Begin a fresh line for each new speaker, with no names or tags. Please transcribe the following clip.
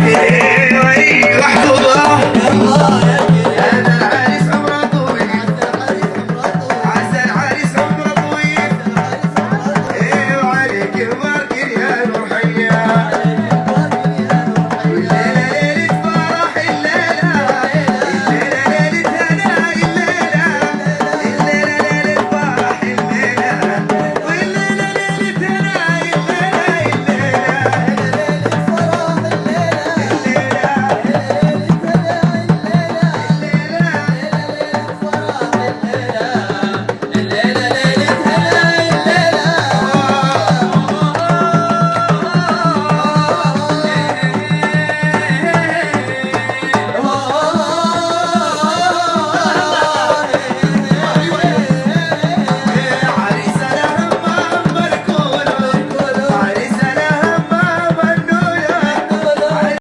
Yeah.